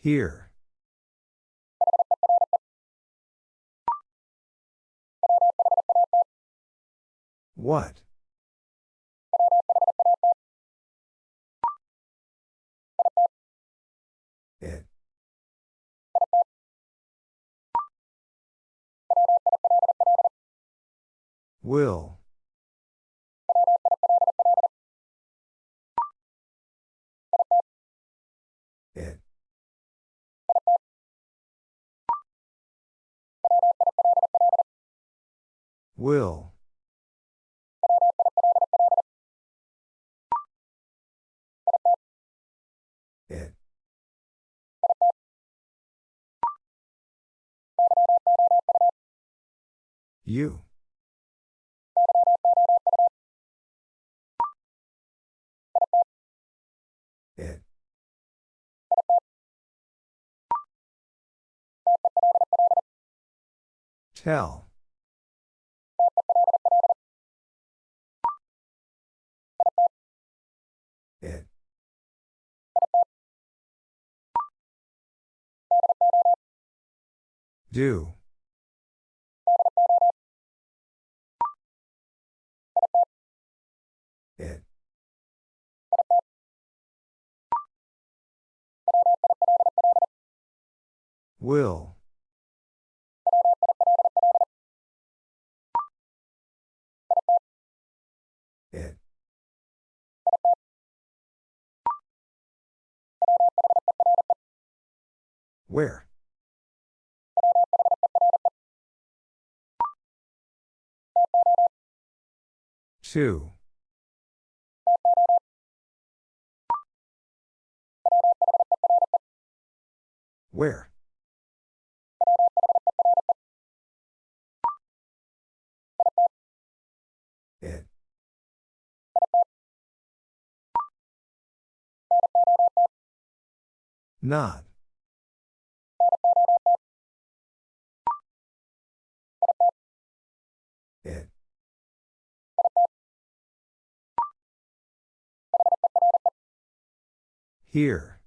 Here. What? It. Will. Will. It. You. It. Tell. Do. It. Will. It. Where? Two. Where? It. Not. Here.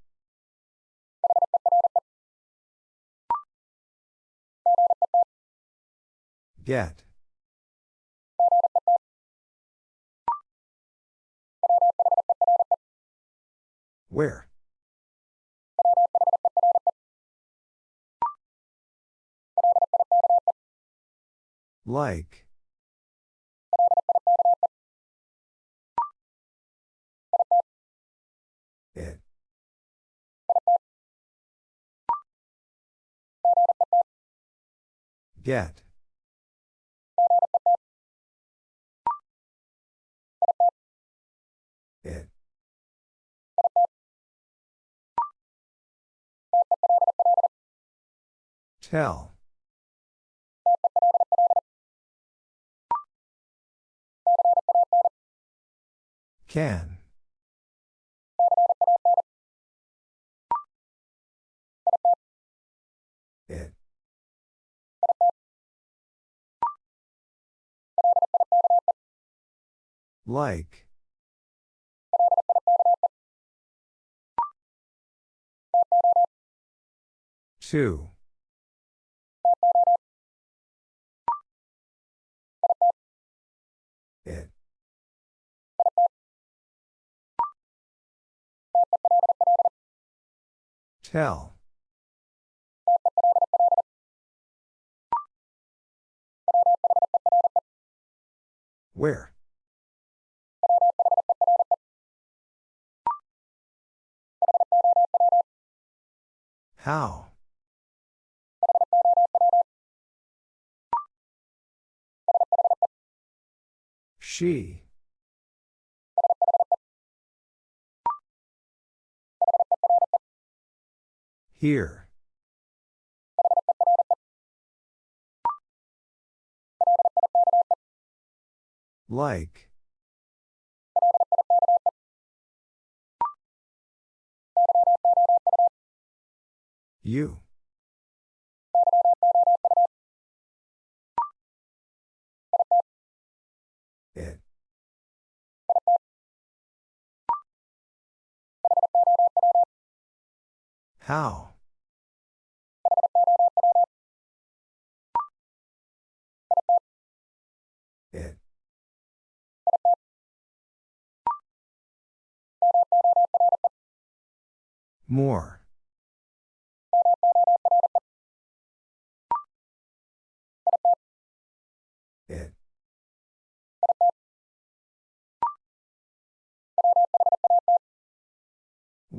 Get. Where? Like. Get. It. Tell. Can. Like. Two. It. Tell. Where? How? She. Here. Like. You. It. How? It. More.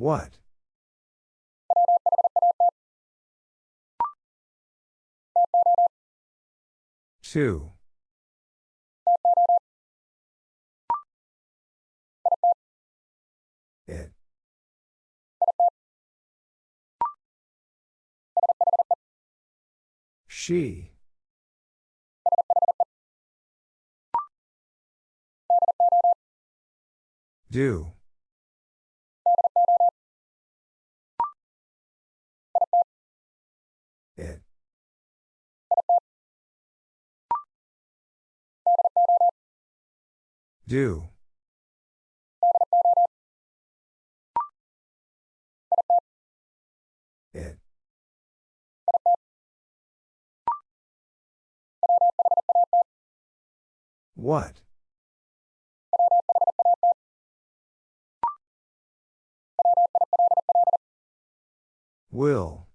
What? Two. It. She. Do. Do. It. What? Will.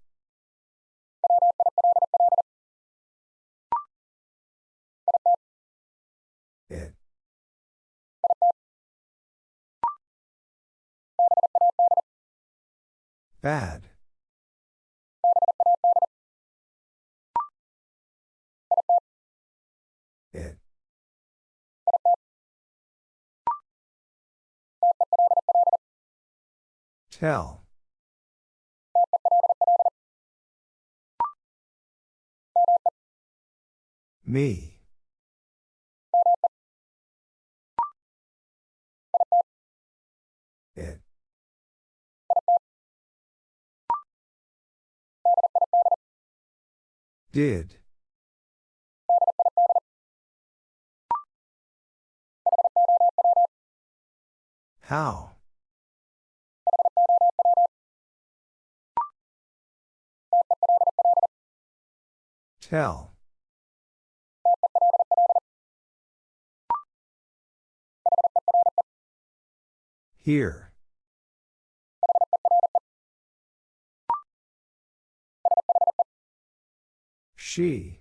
Bad. It. Tell. Me. Did. How? Tell. Here. She.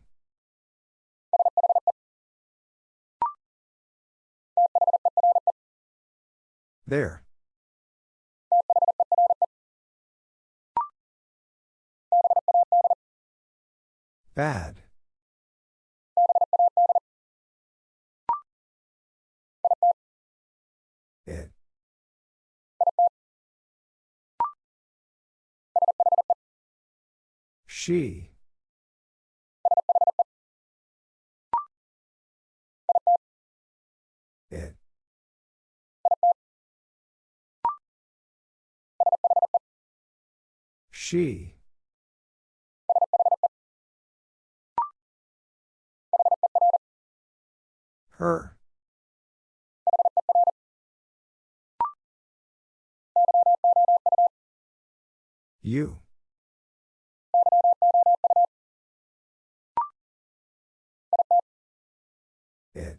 There. Bad. It. She. She. Her. You. It.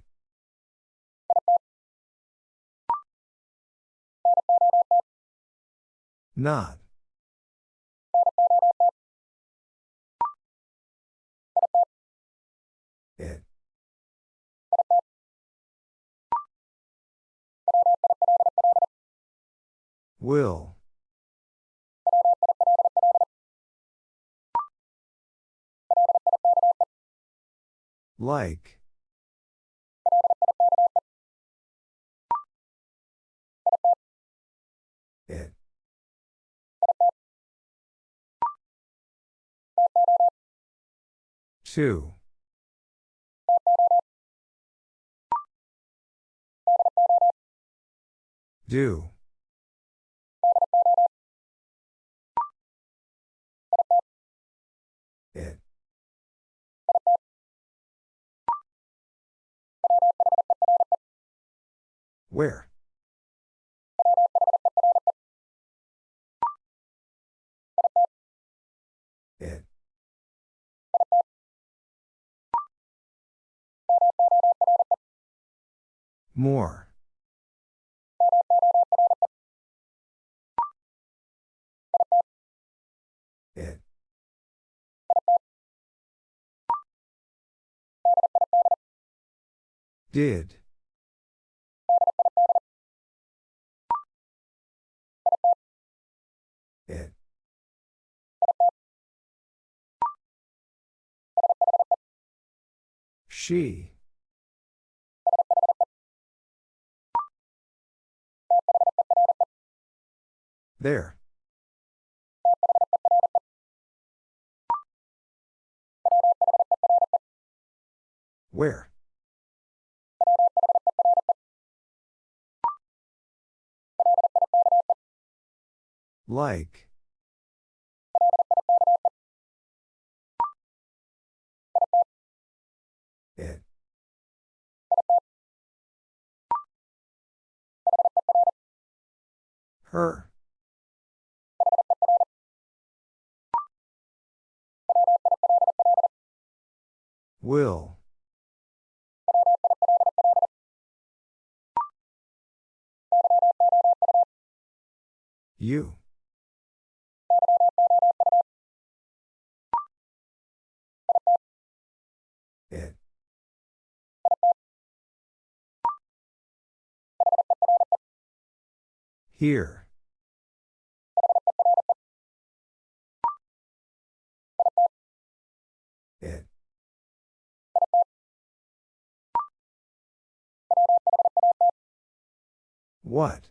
Not. Will. Like. It. Two. Do. Where? It. More. It. Did. She. There. Where? Like. Her. Will. You. Here. It. What?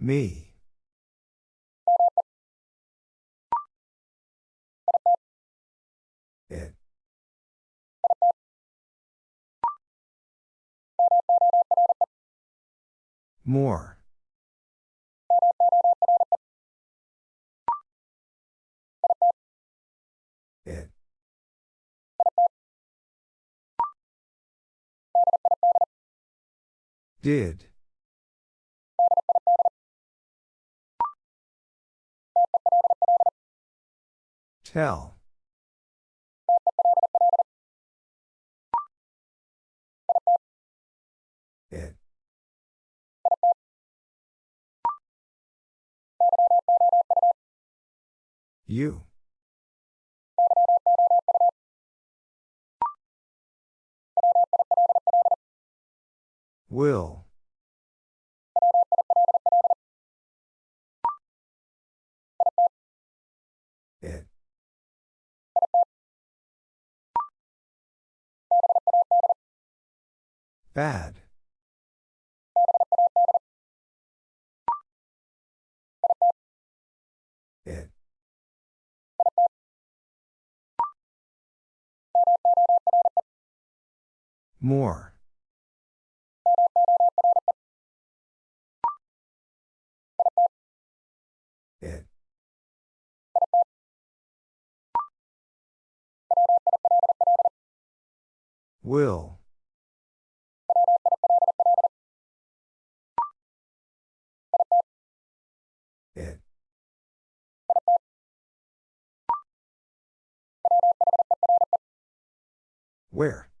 Me. More. It. Did. Tell. You. Will. It. Bad. More. It. Will. It. Where?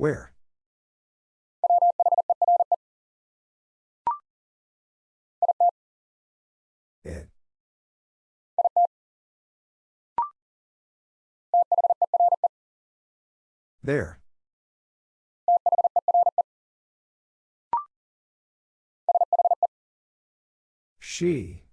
Where? It. There. She.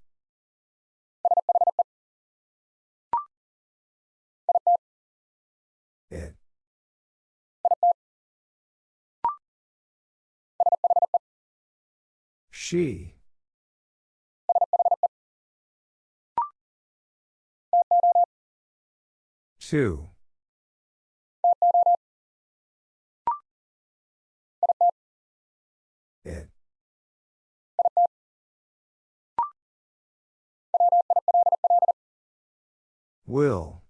She. Two. It. Will.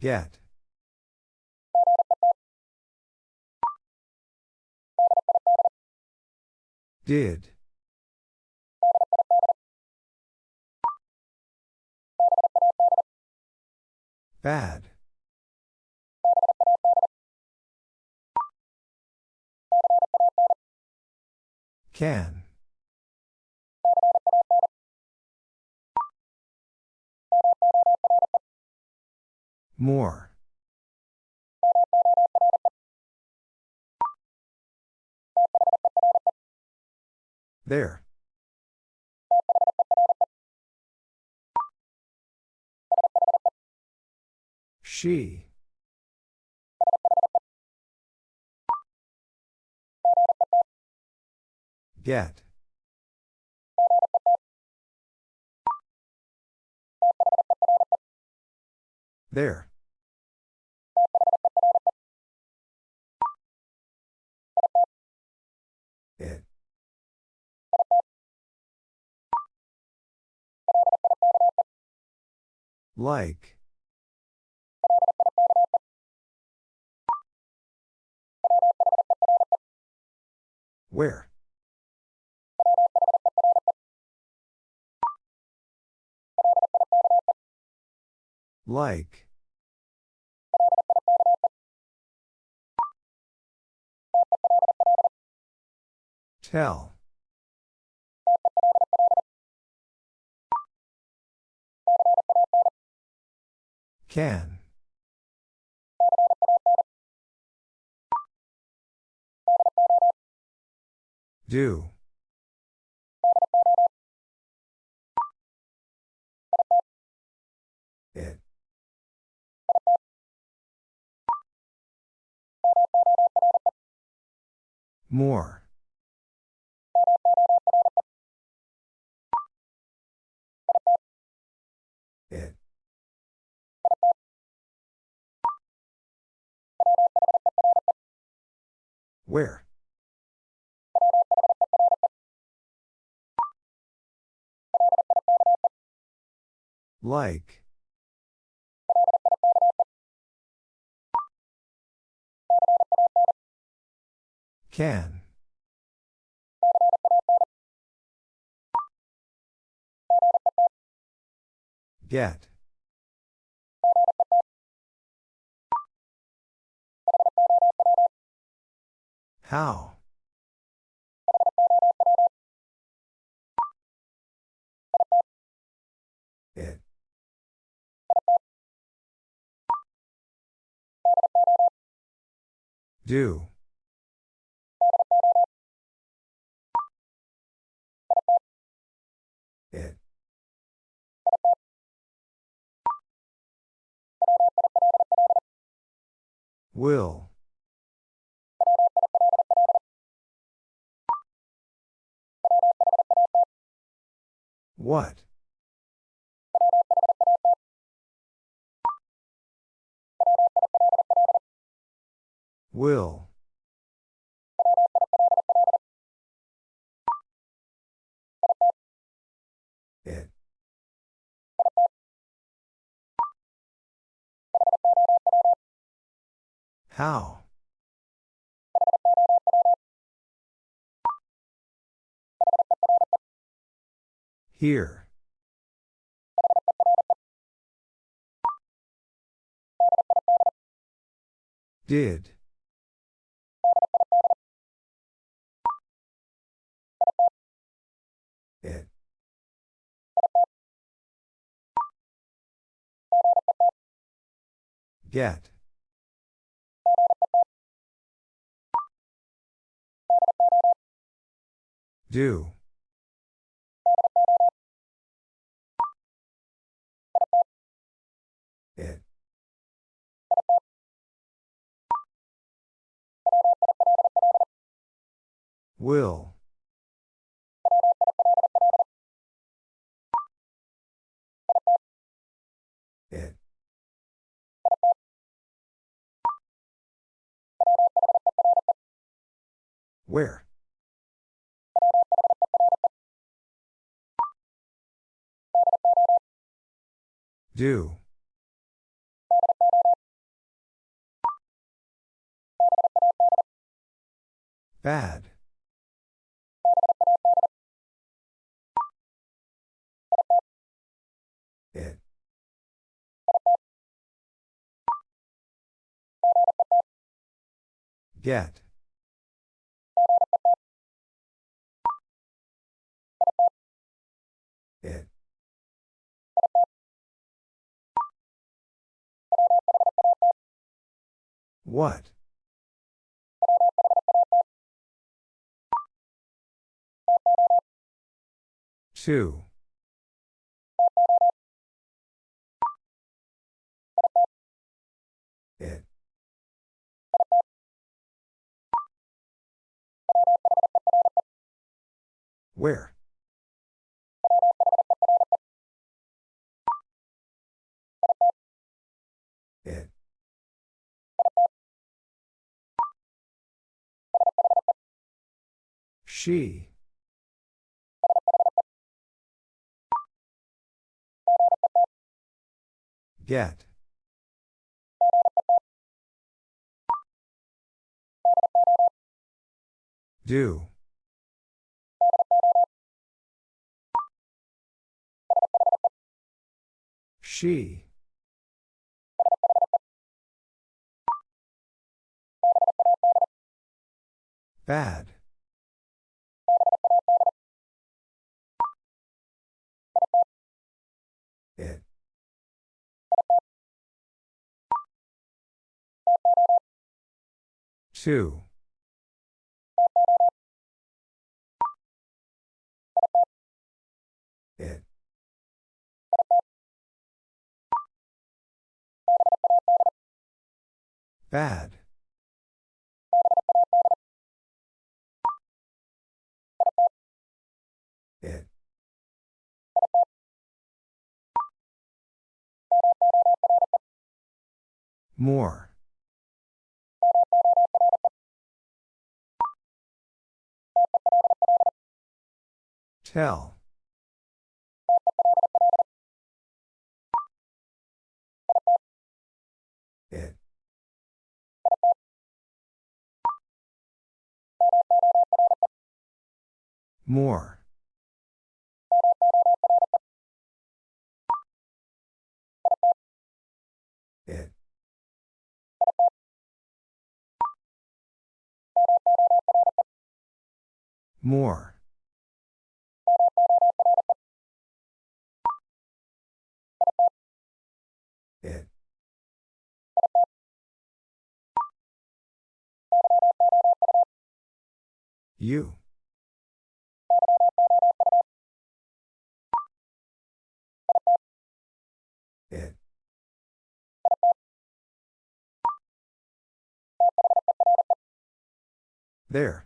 Get. Did. Bad. Can. More. There. She. Get. There. Like. Where? Like. Tell. Can. Do. It. More. Where? Like. Can. Get. How? It. Do. It. Will. What? Will. It. How? Here. Did. It. Get. Do. Will. It. Where? Do. Bad. Get. It. What? Two. Where? It. She. Get. Do. She. Bad. It. Two. Bad. It. More. Tell. More. It. More. It. You. There.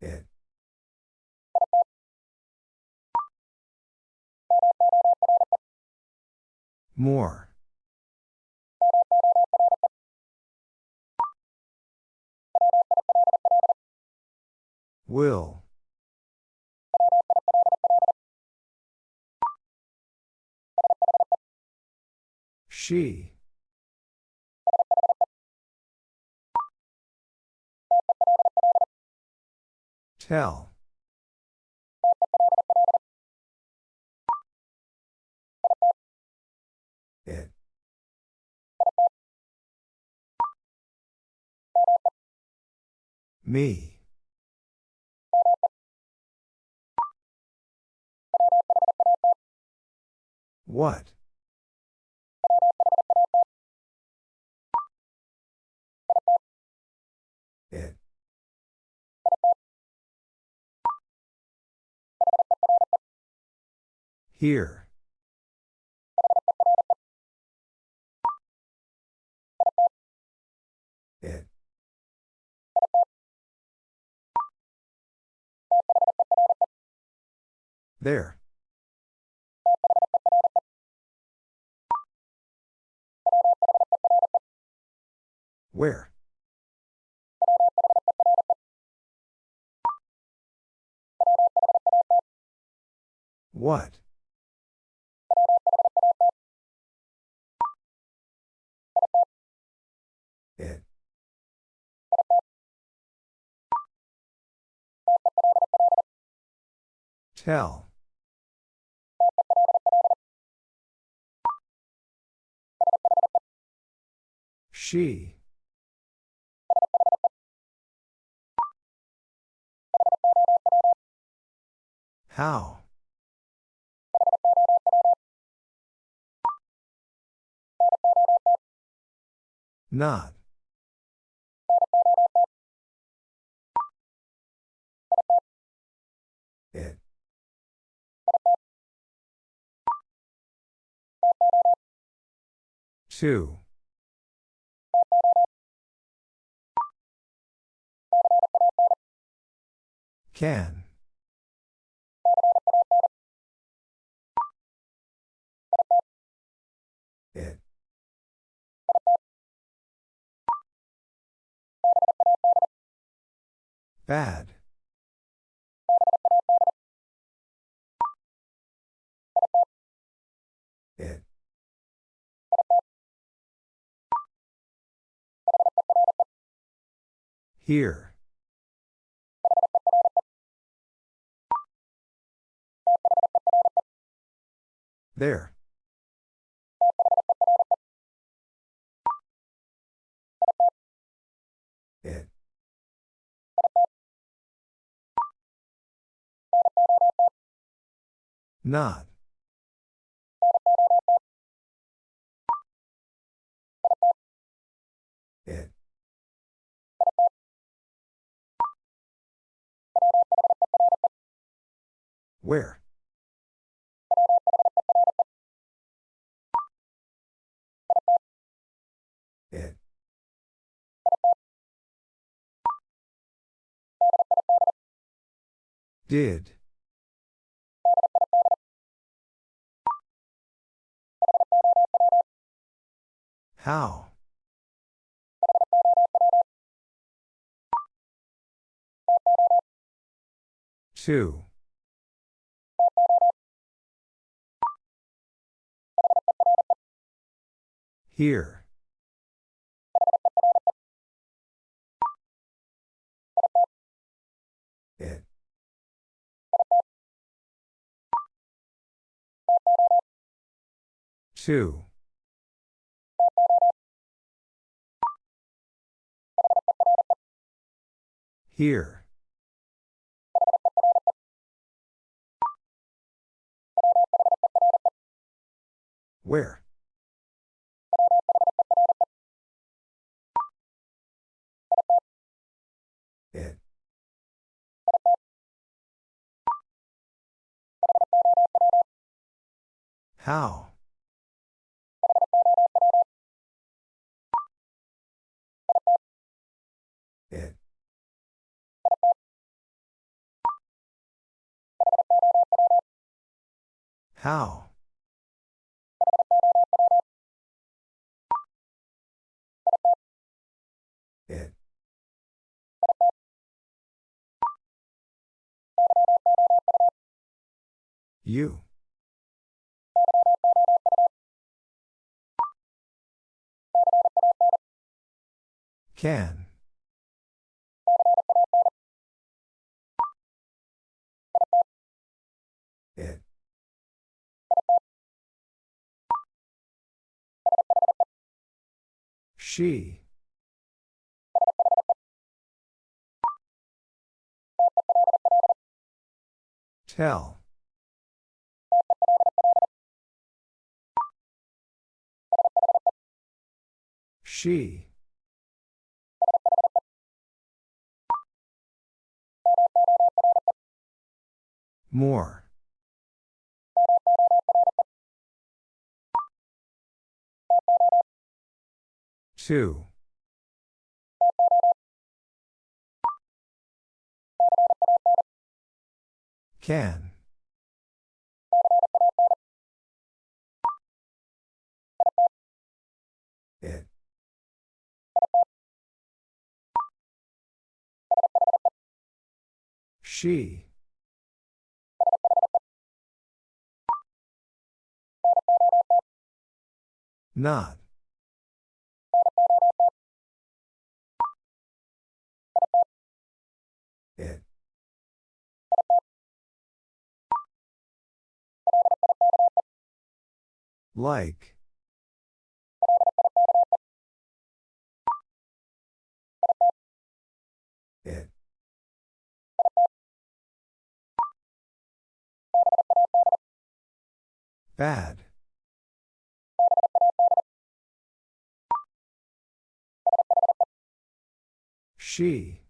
It. More. Will. She. Tell. It. Me. What? Here. It. There. Where? What? Tell. She. How? Not. Two. Can. It. Bad. Here. There. It. Not. Where? It. Did. How? Two. Here. It. Two. Here. Where? How? It. How? It. You. Can. It. She. Tell. She. More. Two. Can. It. She. Not. It. Like. It. Bad. She.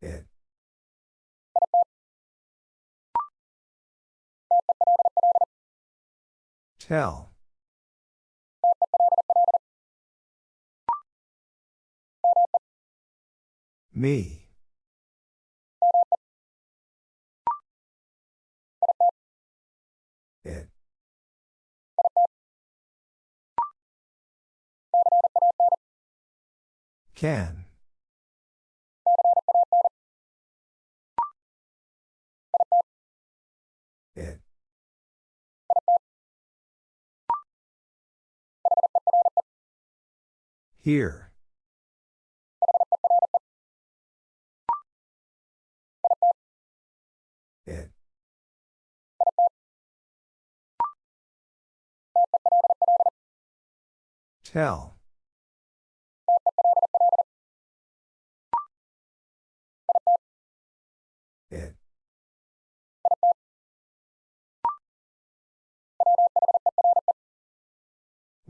It. Tell. Me. It. Can. It. Here. It. Tell.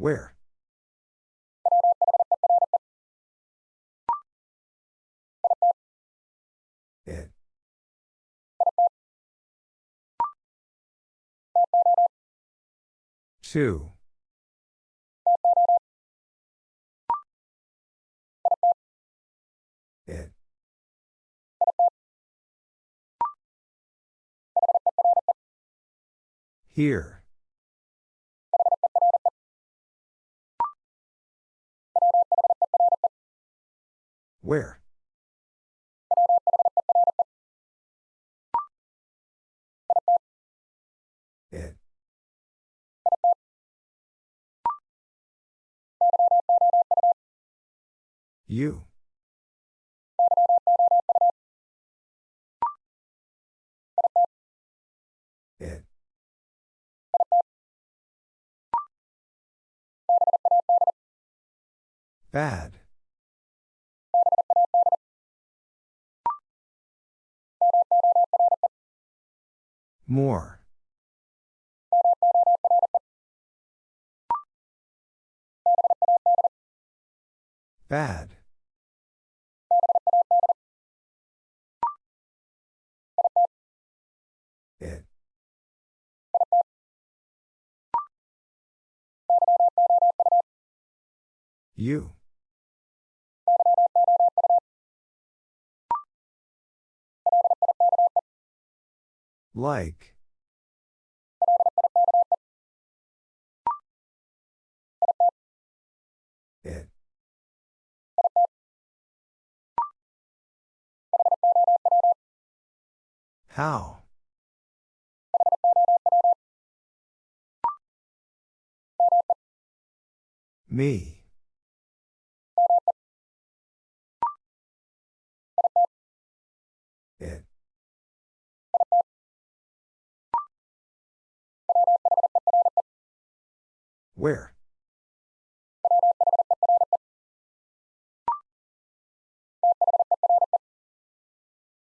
Where? It. Two. It. Here. Where? It. You. It. Bad. More. Bad. It. You. Like. It. How? Me. Where?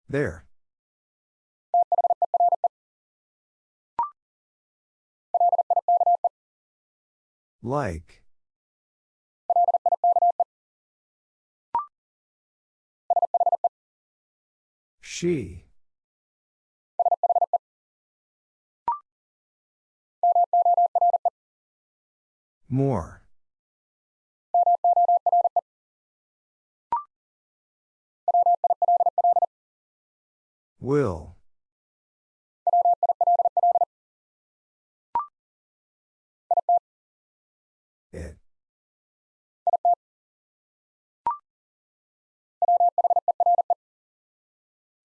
There. Like. She. More. Will. It.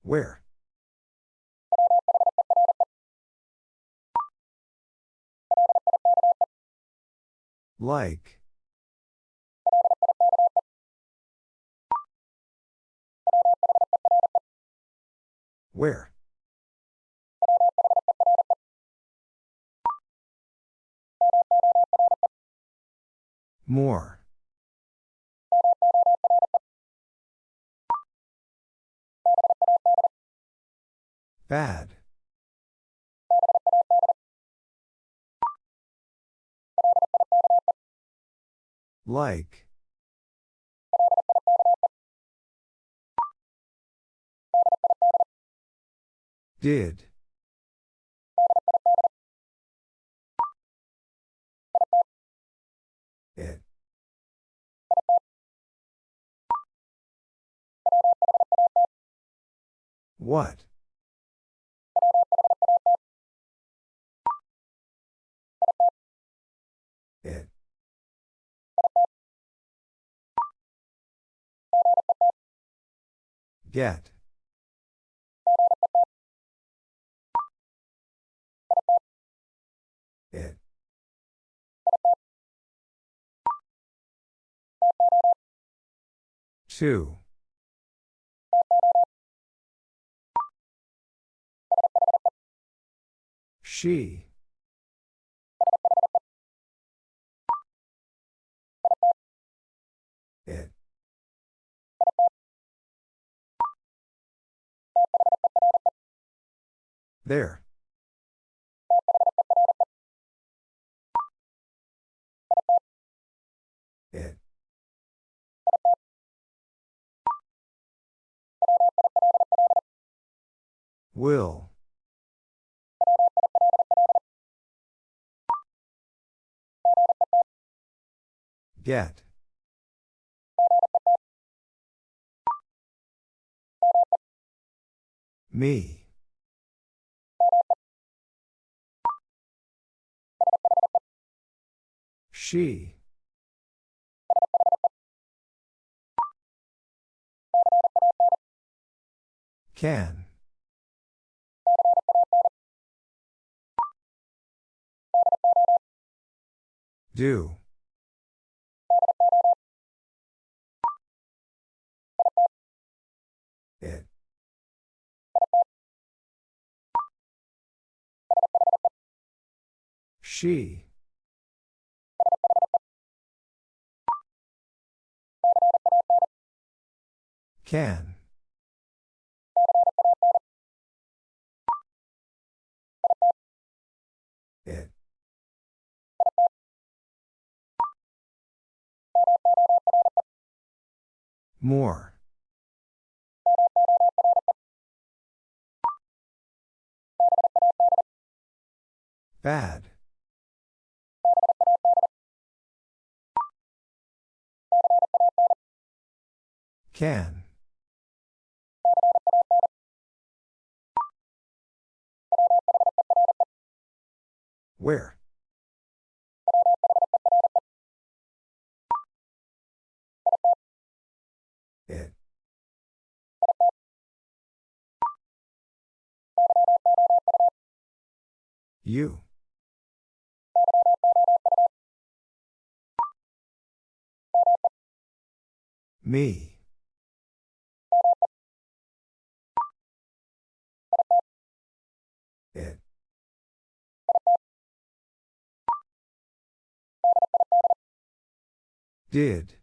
Where? Like. Where? More. Bad. Like. Did. It. What? Get. It. Two. She. There. It. Will. Get. Me. She. Can. Do. It. She. Can. It. More. Bad. Can. Where? It. You. Me. Did.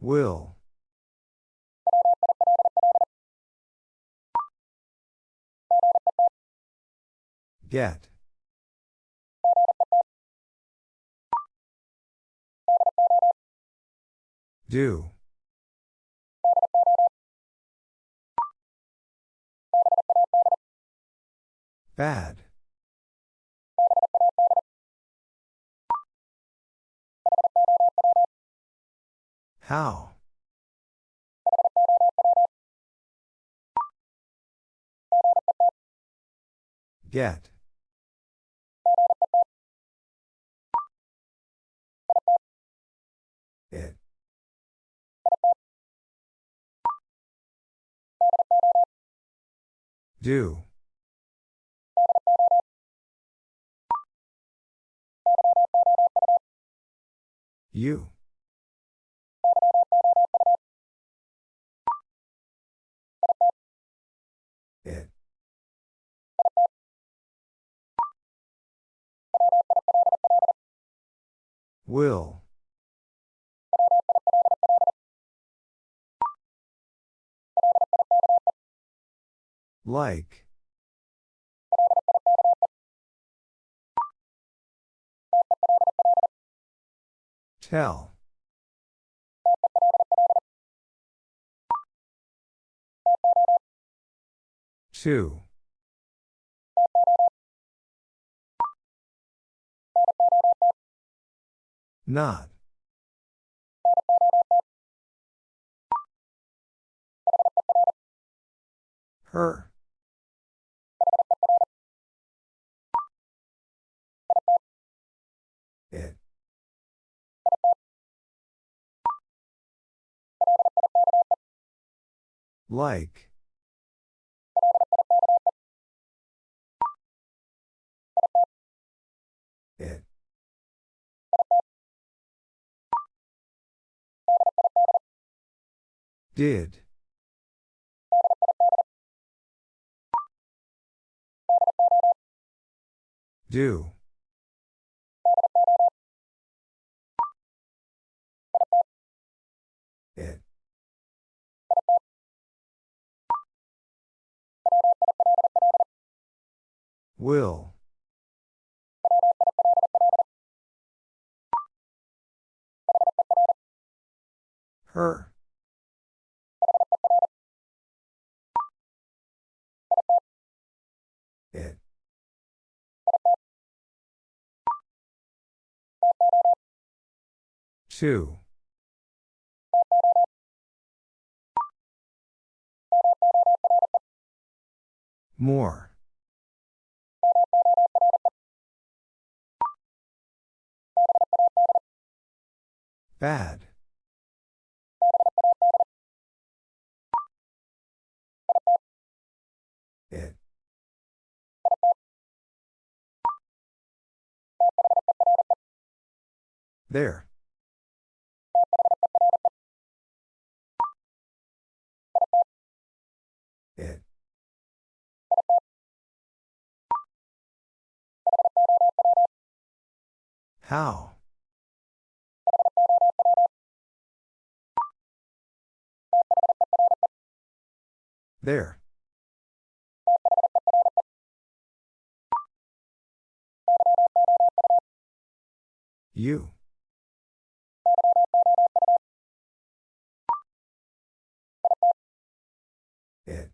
Will. Get. Do. Bad. How? Get. It. Do. You. It. Will. Like. Tell. Two. Not. Her. Like. It. Did. Do. Will. Her. It. Two. More. Bad. It. There. How? There. You. It.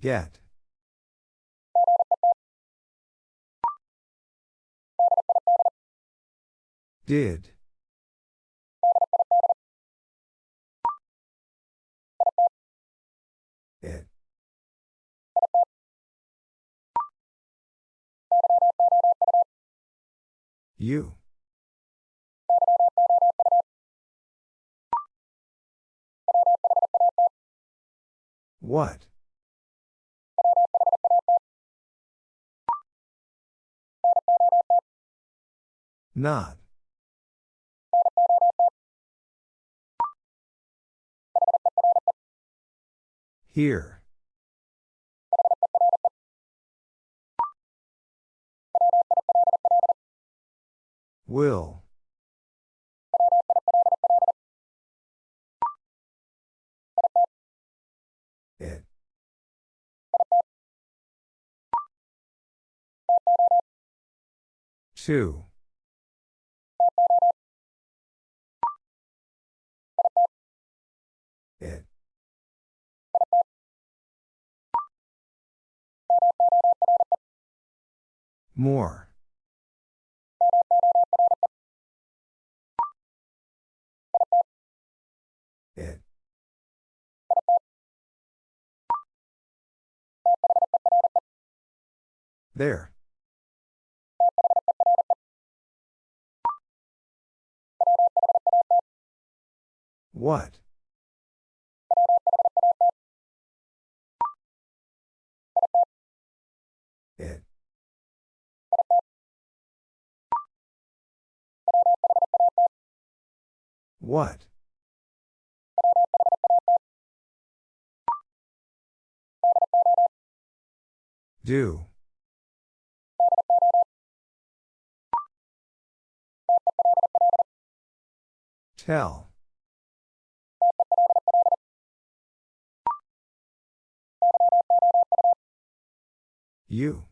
Get. Did. It. You. What? Not. Here. Will. It. Two. More. It. There. What? What? Do. Tell. You.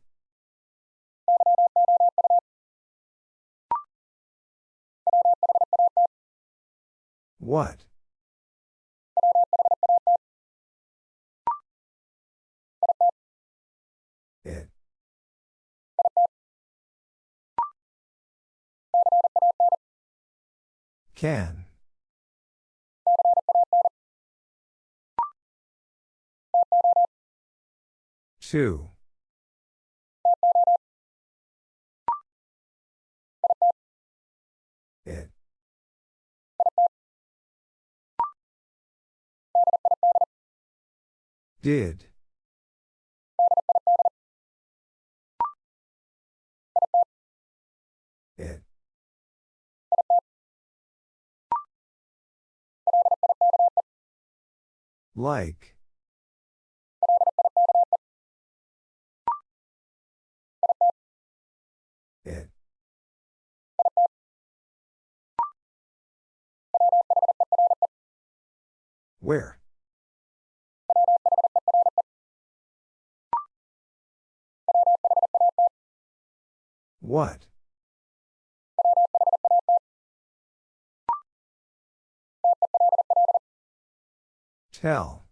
What? It. Can. Two. Did. It. Like. It. Where? What? Tell.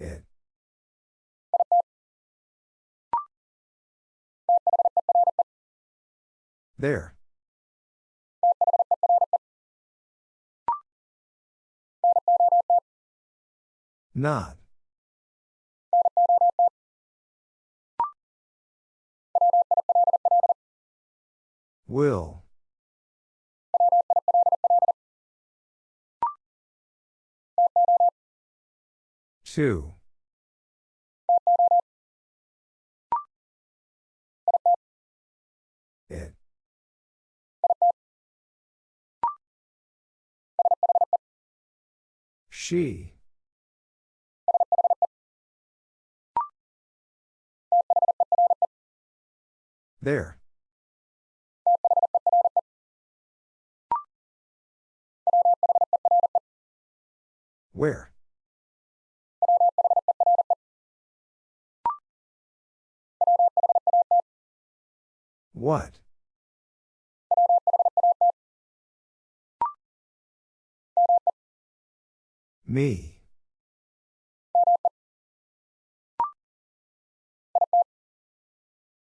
It. There. Not. Will. Two. It. She. There. Where? What? Me.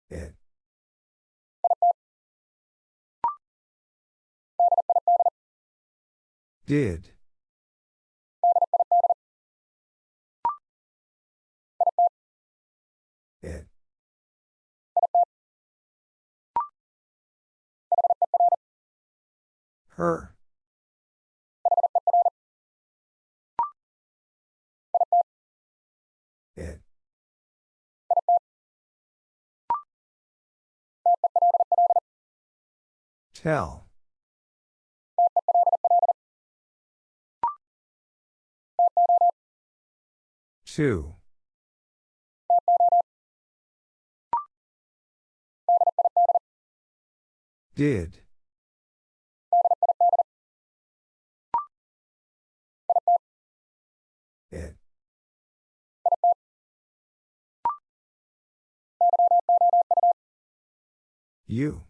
It. Did. Her. It. Tell. Two. Did. You.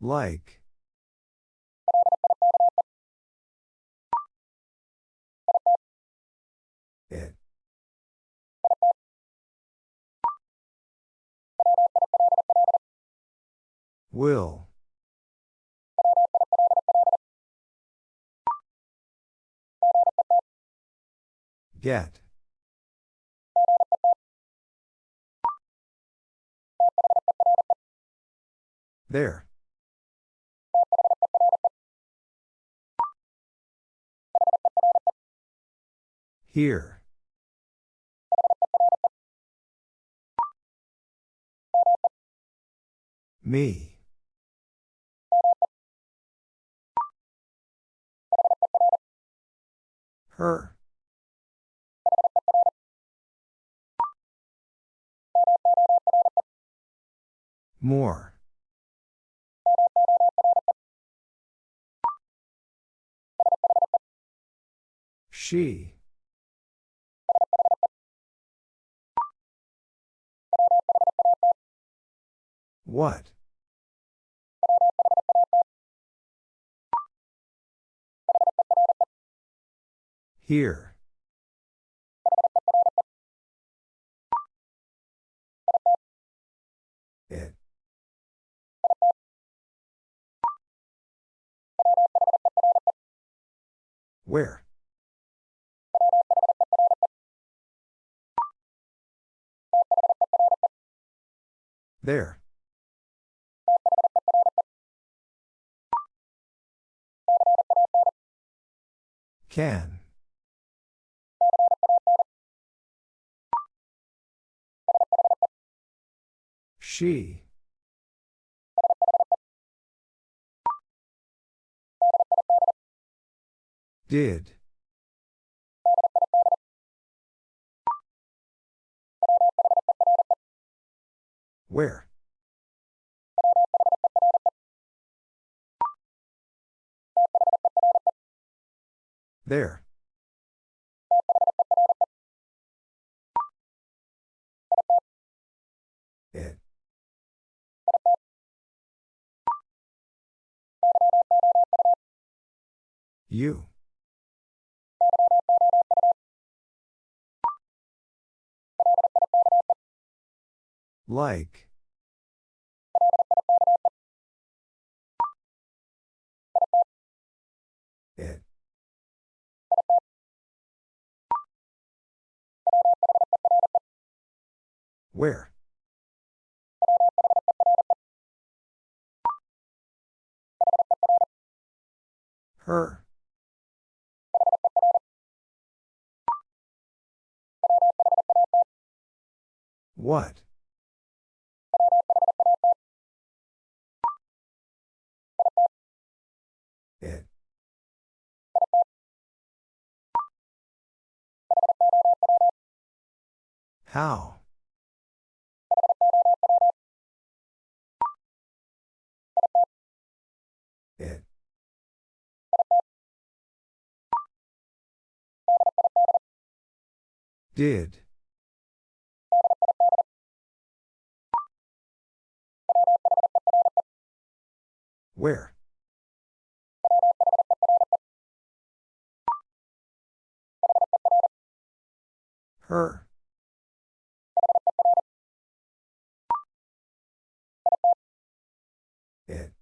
Like. It. Will. Get. There. Here. Me. Her. More. She. What? Here. It. Where? There. Can. She. Did. Where? There. It. You. Like. It. Where? Her. What? It. How? It. Did. Where? Her. It.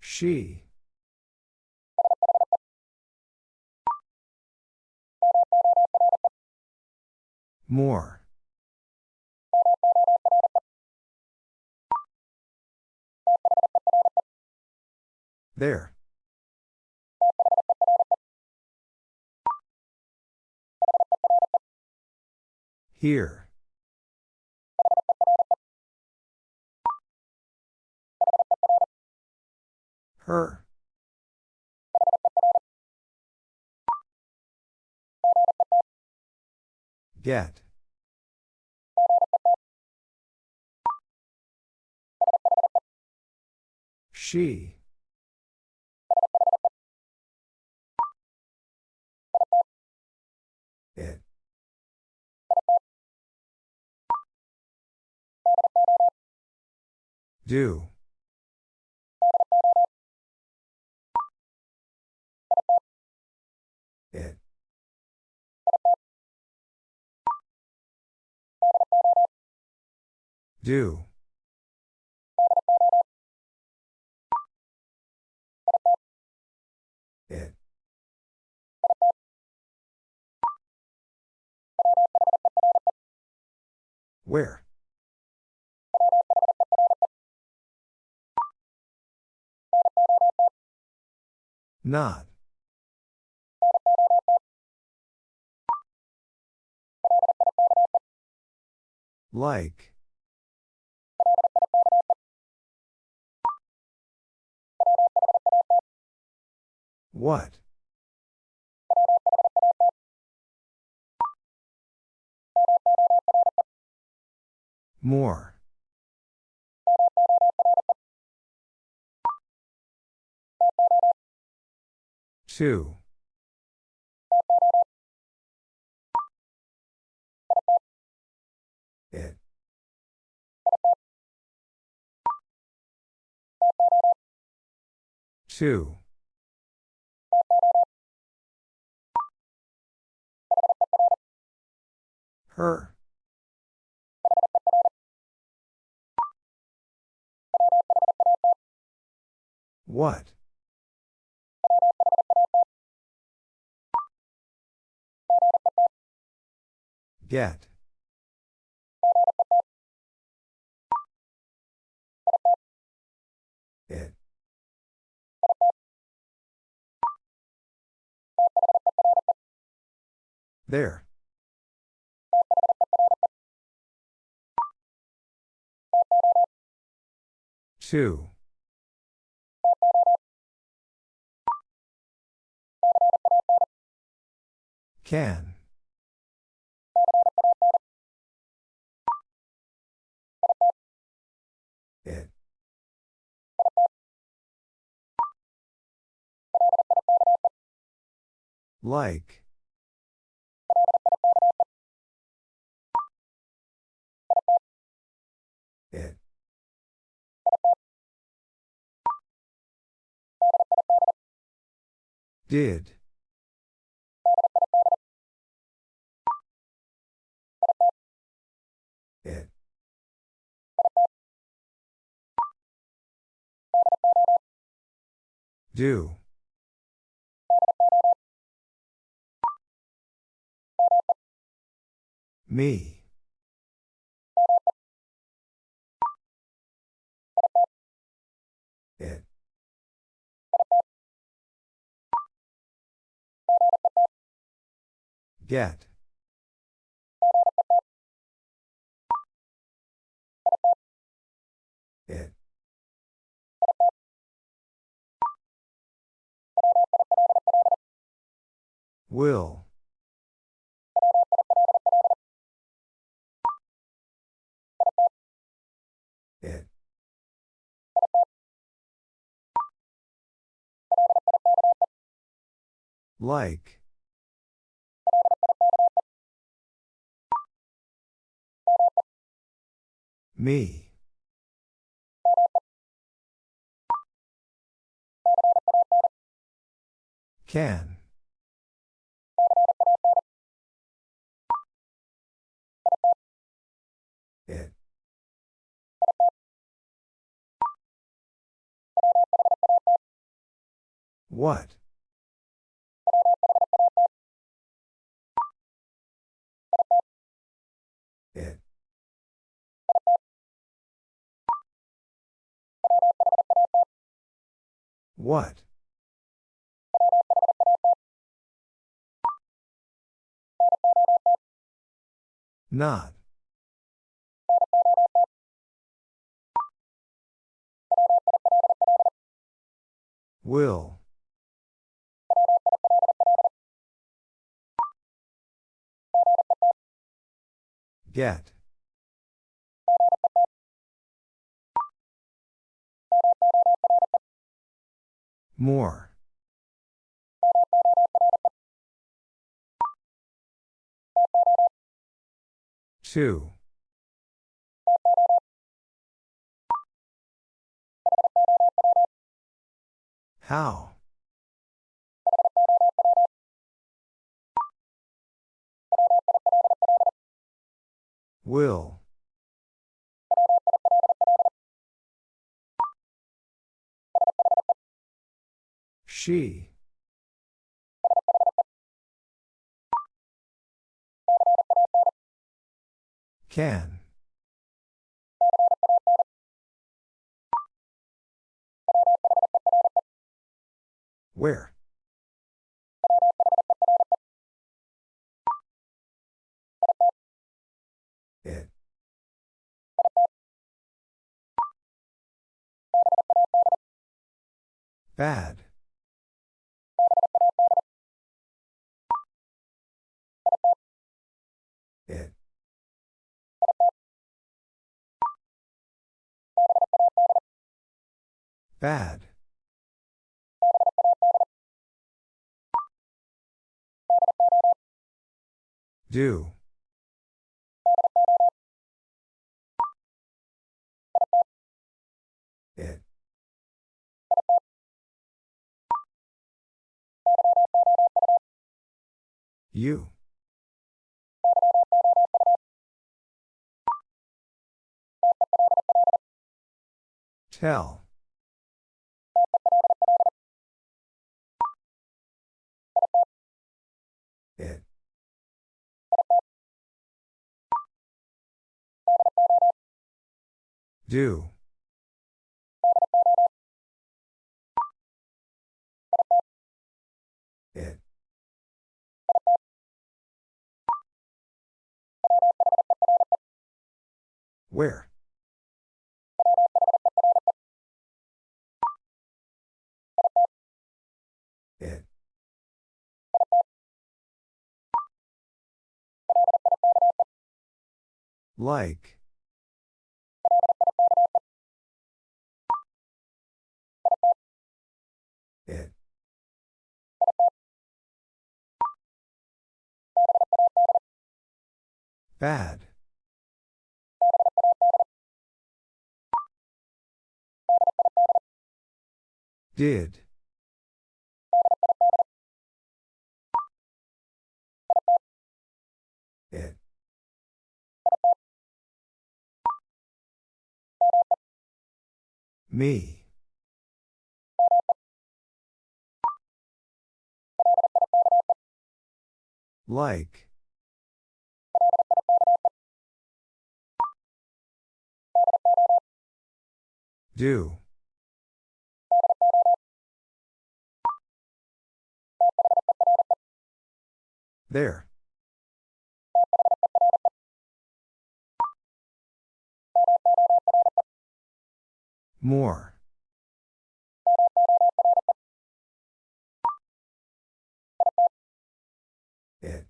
She. More. There. Here. Her. Get. She. It. Do. It. Do. Where? Not. Like. What? More. Two. It. Two. Her. What? Get. It. There. Two. Can. It. Like. It. Did. Do. Me. It. Get. Will. It. Like. Me. Can. What? It. What? Not. Will. Get. More. Two. How? Will. She. Can. Where? Bad. It. Bad. Do. You. Tell. It. Do. Where? It. Like. It. Bad. Did. It. Me. Like. Do. There. More. It.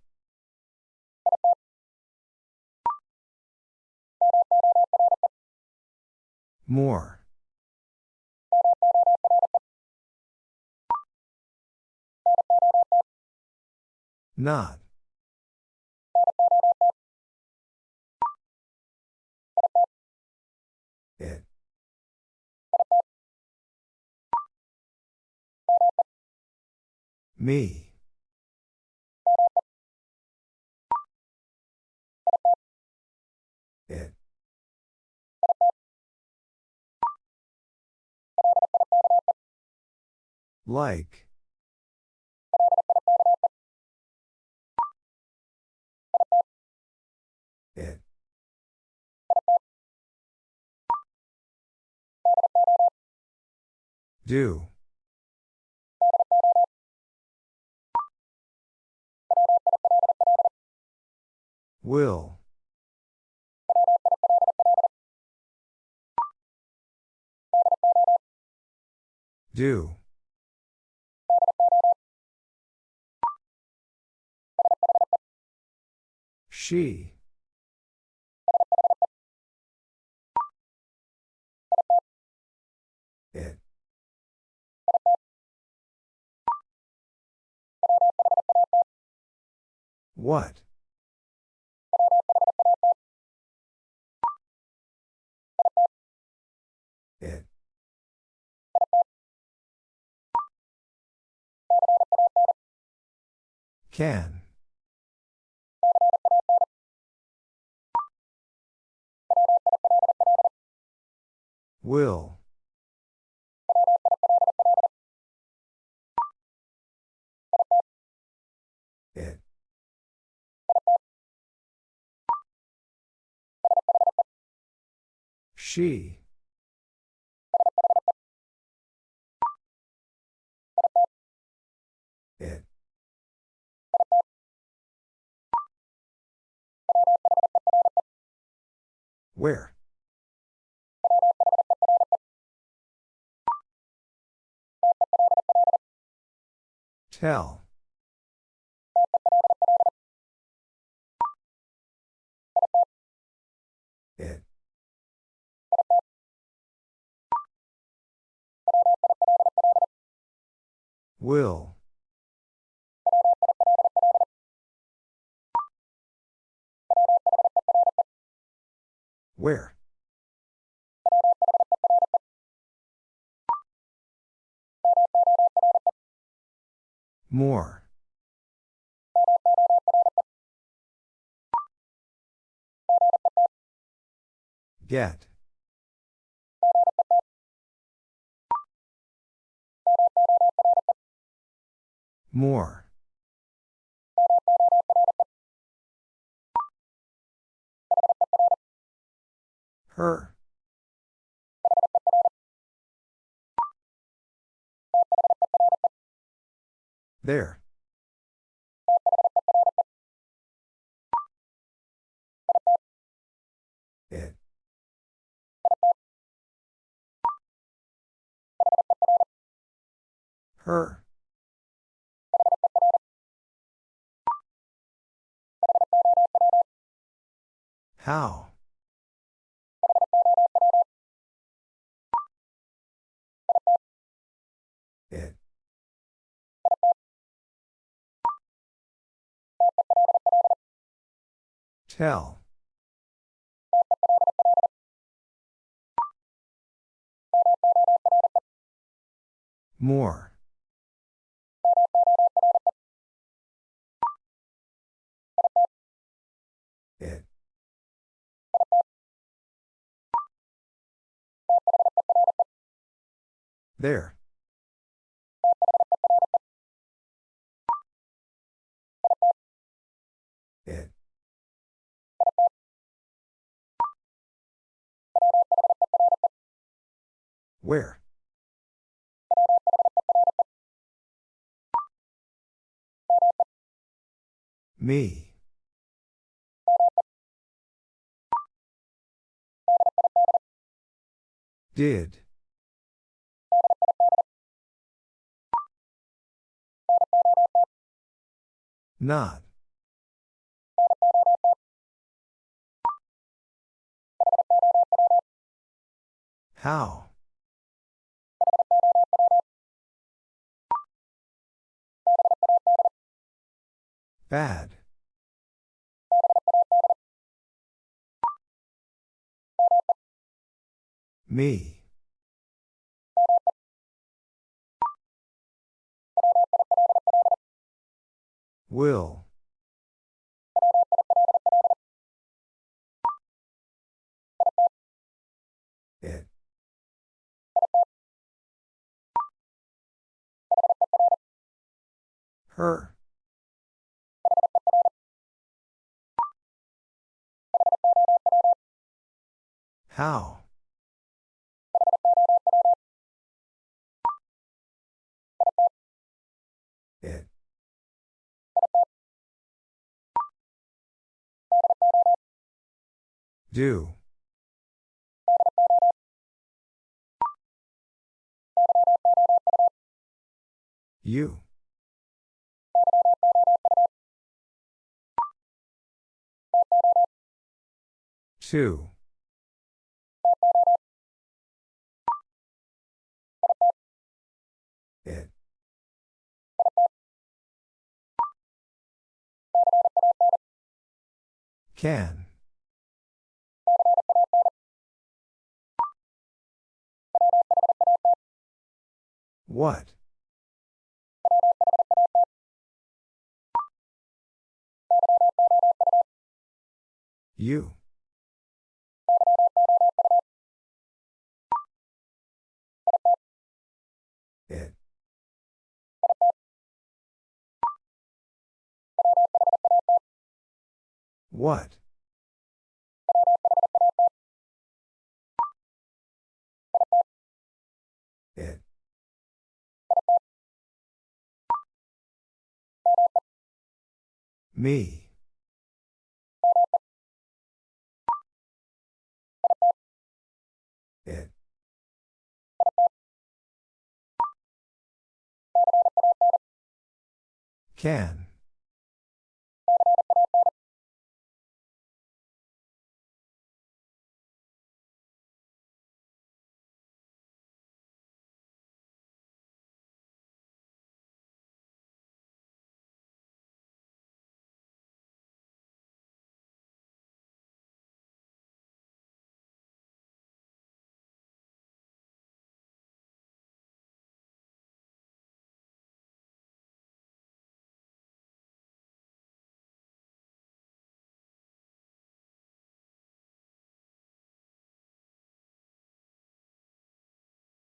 More. Not. It. Me. It. Like. Do. Will. Do. She. What? It. Can. Will. She. It. Where? Tell. Will. Where? More. Get. More. Her. There. It. Her. How? It. Tell. More. There. It. Where? Me. Did. Not. How? Bad. Me. Will. It. Her. How? It. Do. You. Two. It. Can. What? You. It. What? Me. It. Can.